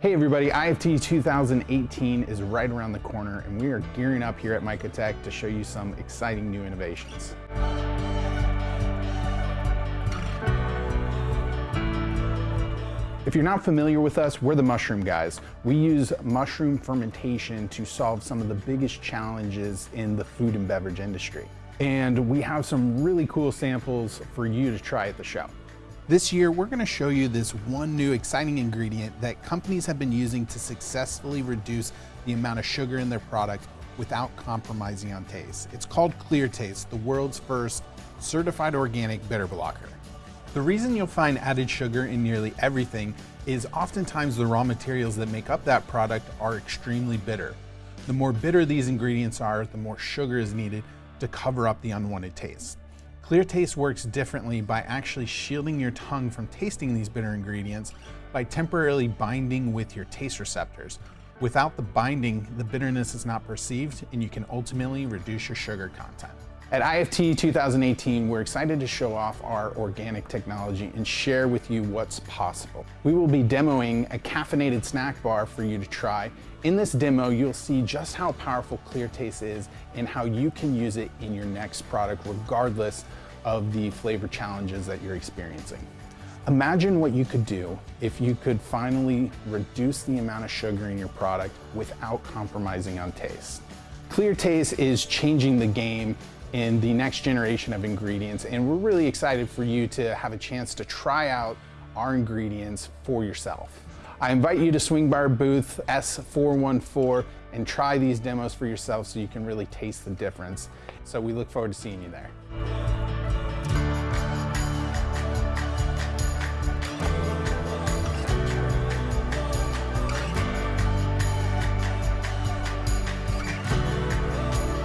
Hey everybody, IFT 2018 is right around the corner and we are gearing up here at Mycotech to show you some exciting new innovations. If you're not familiar with us, we're the mushroom guys. We use mushroom fermentation to solve some of the biggest challenges in the food and beverage industry. And we have some really cool samples for you to try at the show. This year, we're gonna show you this one new exciting ingredient that companies have been using to successfully reduce the amount of sugar in their product without compromising on taste. It's called ClearTaste, the world's first certified organic bitter blocker. The reason you'll find added sugar in nearly everything is oftentimes the raw materials that make up that product are extremely bitter. The more bitter these ingredients are, the more sugar is needed to cover up the unwanted taste. ClearTaste works differently by actually shielding your tongue from tasting these bitter ingredients by temporarily binding with your taste receptors. Without the binding, the bitterness is not perceived and you can ultimately reduce your sugar content. At IFT 2018, we're excited to show off our organic technology and share with you what's possible. We will be demoing a caffeinated snack bar for you to try. In this demo, you'll see just how powerful ClearTaste is and how you can use it in your next product regardless of the flavor challenges that you're experiencing. Imagine what you could do if you could finally reduce the amount of sugar in your product without compromising on taste. ClearTaste is changing the game in the next generation of ingredients. And we're really excited for you to have a chance to try out our ingredients for yourself. I invite you to swing by our booth S414 and try these demos for yourself so you can really taste the difference. So we look forward to seeing you there.